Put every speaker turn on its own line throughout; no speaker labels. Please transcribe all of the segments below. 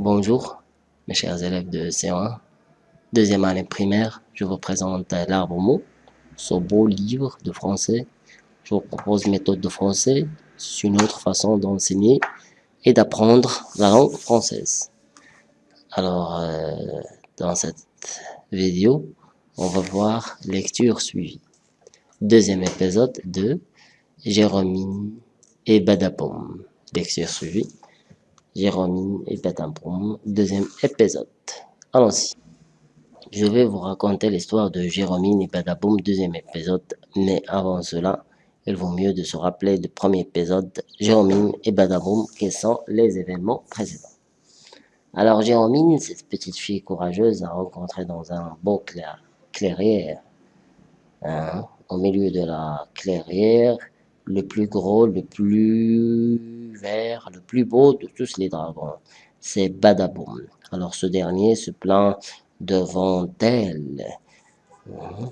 Bonjour, mes chers élèves de C1, deuxième année primaire, je vous présente l'arbre mot, ce beau livre de français. Je vous propose une méthode de français, c'est une autre façon d'enseigner et d'apprendre la langue française. Alors, euh, dans cette vidéo, on va voir lecture suivie. Deuxième épisode de Jérôme et Badapoum. Lecture suivie. Jérôme et Badapoum. Deuxième épisode. Allons-y. Je vais vous raconter l'histoire de Jérôme et Badaboum, deuxième épisode. Mais avant cela, il vaut mieux de se rappeler du premier épisode, Jérôme et Badaboum, qui sont les événements précédents. Alors Jérôme, cette petite fille courageuse, a rencontré dans un beau clairière, hein, au milieu de la clairière, le plus gros, le plus vert, le plus beau de tous les dragons. C'est Badaboum. Alors ce dernier se plaint devant elle, hein,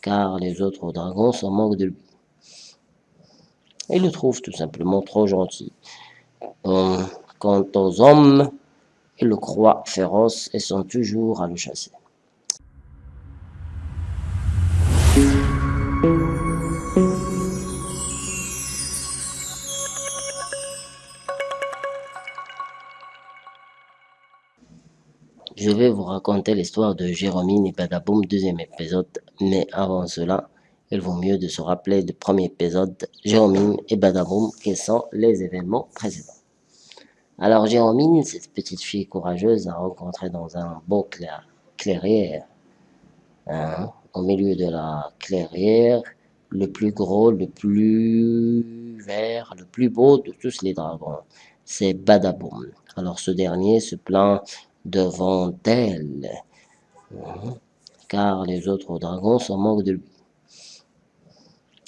car les autres dragons s'en moquent de lui. Il le trouve tout simplement trop gentil. Quant aux hommes, ils le croient féroce et sont toujours à le chasser. Je vais vous raconter l'histoire de Jérôme et Badaboum, deuxième épisode, mais avant cela, il vaut mieux de se rappeler du premier épisode, Jérôme et Badaboum, qui sont les événements précédents. Alors Jérôme, cette petite fille courageuse, a rencontré dans un beau clairière, hein, au milieu de la clairière, le plus gros, le plus vert, le plus beau de tous les dragons. C'est Badaboum. Alors ce dernier se plaint devant elle, car les autres dragons s'en moquent de lui.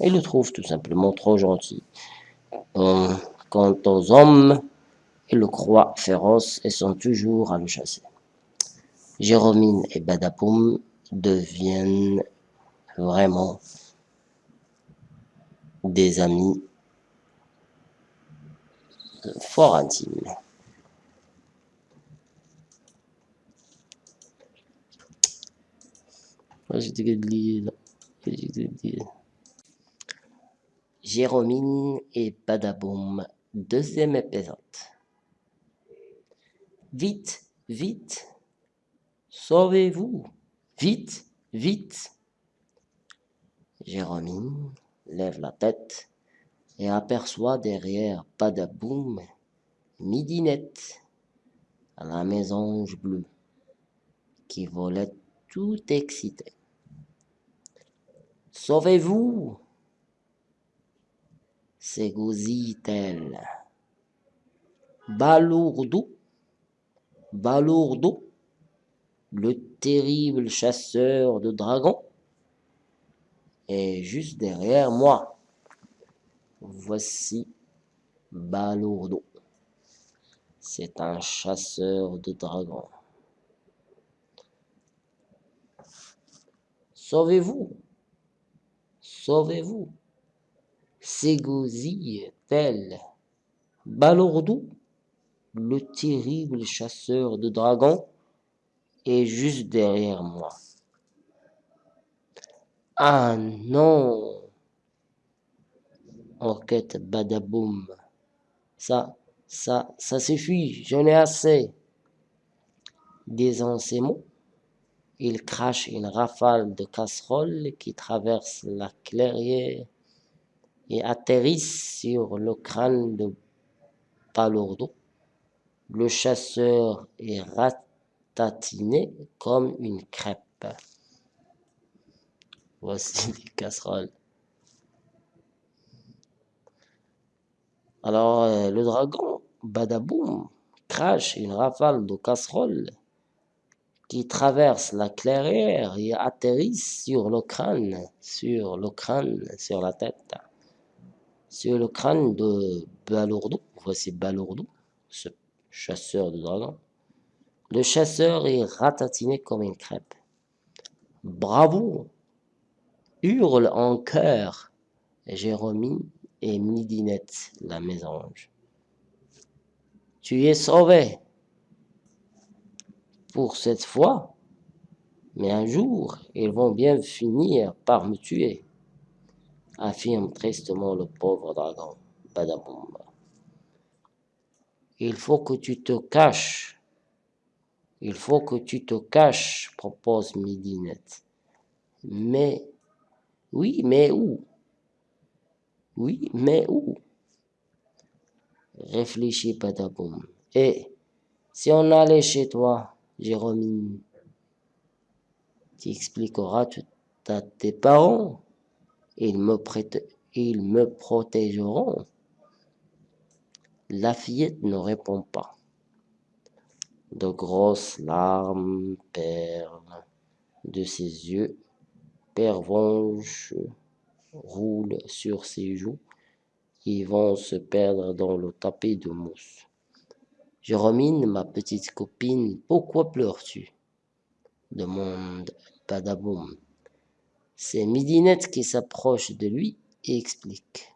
Il le trouve tout simplement trop gentil. Quant aux hommes, ils le croient féroce et sont toujours à le chasser. Jérôme et Badapoum deviennent vraiment des amis fort intimes. Jérôme et Badaboum, deuxième épisode. Vite, vite, sauvez-vous, vite, vite. Jérôme lève la tête et aperçoit derrière Badaboum Midinette, la mésange bleue, qui volait tout excitée. Sauvez-vous? S'égosille-t-elle. Balourdo, Balourdo, le terrible chasseur de dragons, est juste derrière moi. Voici Balourdo. C'est un chasseur de dragons. Sauvez-vous? Sauvez-vous? S'égosille-t-elle. Balourdo, le terrible chasseur de dragons, est juste derrière moi? Ah non Enquête badaboum. Ça, ça, ça suffit, j'en ai assez. Disant ces il crache une rafale de casseroles qui traverse la clairière et atterrissent sur le crâne de Palourdo. Le chasseur est ratatiné comme une crêpe. Voici les casseroles. Alors, euh, le dragon, badaboum, crache une rafale de casseroles qui traverse la clairière et atterrissent sur le crâne, sur le crâne, sur la tête, sur le crâne de Balourdo. Voici Balourdo, ce chasseur de dragons. Le chasseur est ratatiné comme une crêpe. Bravo hurle en chœur Jérôme et Midinette, la mésange. Tu es sauvé pour cette fois, mais un jour, ils vont bien finir par me tuer, affirme tristement le pauvre dragon Badaboum. Il faut que tu te caches. Il faut que tu te caches, propose Midinette. Mais, oui, mais où? Oui, mais où? Réfléchis, Badaboum. Et si on allait chez toi, Jérôme, tu expliqueras tout à tes parents. Ils me, ils me protégeront. La fillette ne répond pas. De grosses larmes perlent de ses yeux. Pervenche roule sur ses joues. Ils vont se perdre dans le tapis de mousse. Jérôme, ma petite copine, pourquoi pleures-tu? demande Badaboum. C'est Midinette qui s'approche de lui et explique.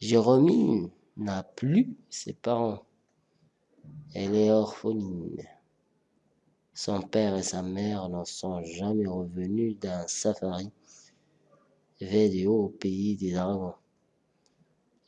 Jérôme n'a plus ses parents. Elle est orpheline. Son père et sa mère n'en sont jamais revenus d'un safari vidéo au pays des dragons.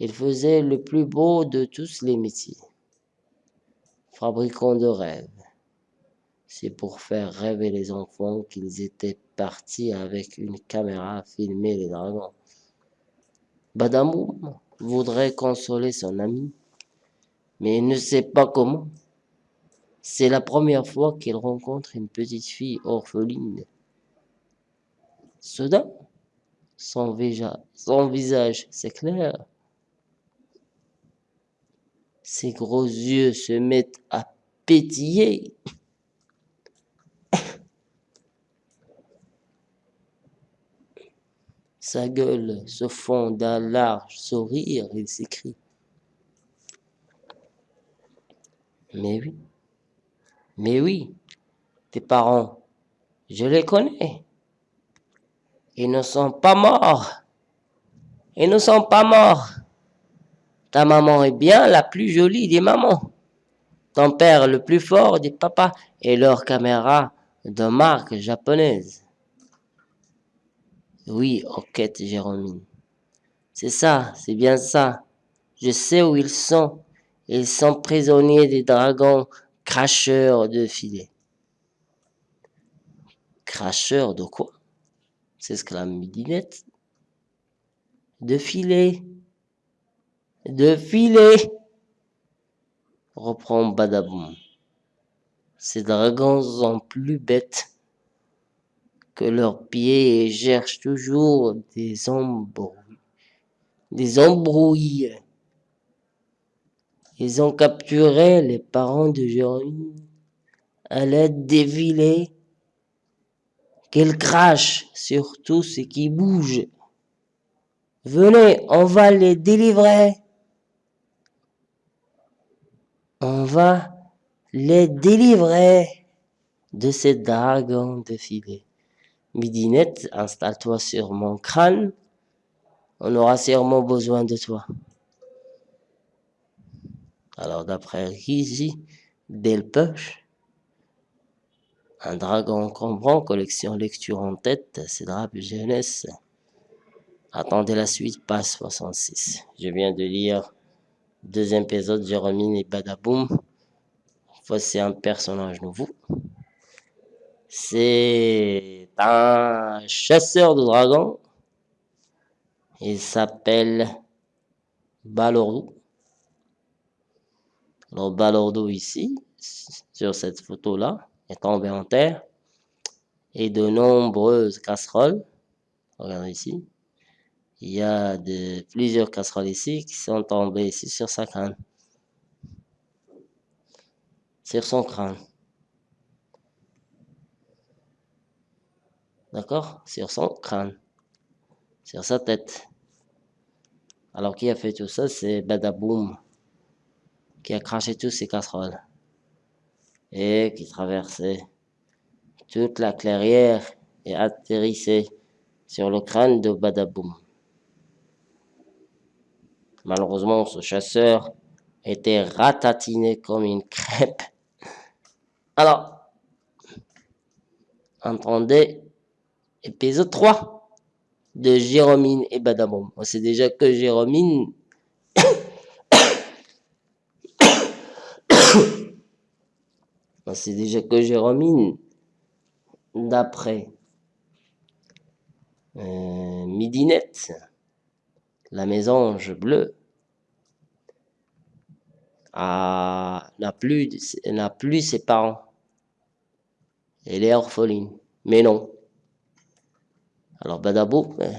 Il faisait le plus beau de tous les métiers. Fabricant de rêves. C'est pour faire rêver les enfants qu'ils étaient partis avec une caméra filmer les dragons. Badamou voudrait consoler son ami, mais il ne sait pas comment. C'est la première fois qu'il rencontre une petite fille orpheline. Soudain, son visage s'éclaire ses gros yeux se mettent à pétiller. Sa gueule se fond d'un large sourire, il s'écrie. Mais oui, mais oui, tes parents, je les connais. Ils ne sont pas morts. Ils ne sont pas morts. Ta maman est bien la plus jolie des mamans. Ton père le plus fort des papas et leur caméra de marque japonaise. Oui, enquête Jérôme. C'est ça, c'est bien ça. Je sais où ils sont. Ils sont prisonniers des dragons cracheurs de filets. Cracheurs de quoi? S'exclame Midinette. De filets de filet, reprend Badaboum. Ces dragons sont plus bêtes que leurs pieds et cherchent toujours des embrouilles. Des embrouilles. Ils ont capturé les parents de Jérôme à l'aide des filets qu'ils crachent sur tout ce qui bouge. Venez, on va les délivrer on va les délivrer de ces dragons de filet. Midinette, installe-toi sur mon crâne. On aura sûrement besoin de toi. Alors, d'après Rizy Delpech, un dragon comprend, collection lecture en tête, c'est drape jeunesse. Attendez la suite, passe 66. Je viens de lire Deuxième épisode, Jérôme et Badaboum. Voici un personnage nouveau. C'est un chasseur de dragons. Il s'appelle Balordo. Alors Balordo ici, sur cette photo-là, est tombé en terre. Et de nombreuses casseroles. Regardez ici il y a de, plusieurs casseroles ici qui sont tombées ici sur sa crâne. Sur son crâne. D'accord? Sur son crâne. Sur sa tête. Alors qui a fait tout ça? C'est Badaboum. Qui a craché tous ces casseroles. Et qui traversait toute la clairière et atterrissait sur le crâne de Badaboum. Malheureusement, ce chasseur était ratatiné comme une crêpe Alors, entendez épisode 3 de Jérôme et Badaboum. On sait déjà que Jérôme On sait déjà que Jérôme d'après euh, Midinette, la mésange bleue, n'a plus, n'a plus ses parents. Elle est orpheline. Mais non. Alors Badabou ben,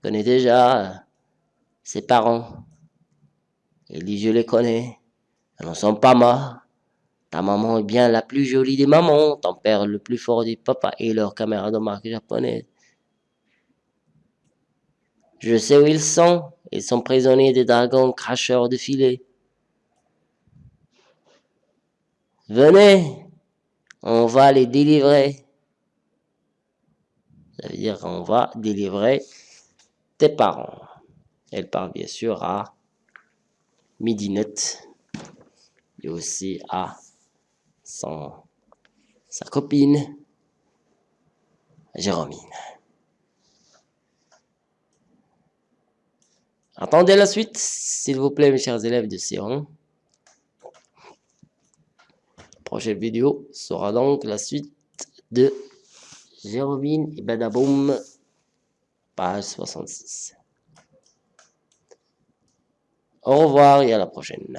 connaît déjà euh, ses parents. Il dit, je les connais. Ils ne sont pas morts. Ta maman est bien la plus jolie des mamans, ton père le plus fort des papas et leur caméra de marque japonaise. Je sais où ils sont. Ils sont prisonniers des dragons cracheurs de filets. Venez, on va les délivrer. Ça veut dire qu'on va délivrer tes parents. Elle parle bien sûr à Midinette et aussi à son, sa copine Jérôme. Attendez la suite, s'il vous plaît, mes chers élèves de Sion. Prochaine vidéo sera donc la suite de Jérôme et Badaboum, page 66. Au revoir et à la prochaine.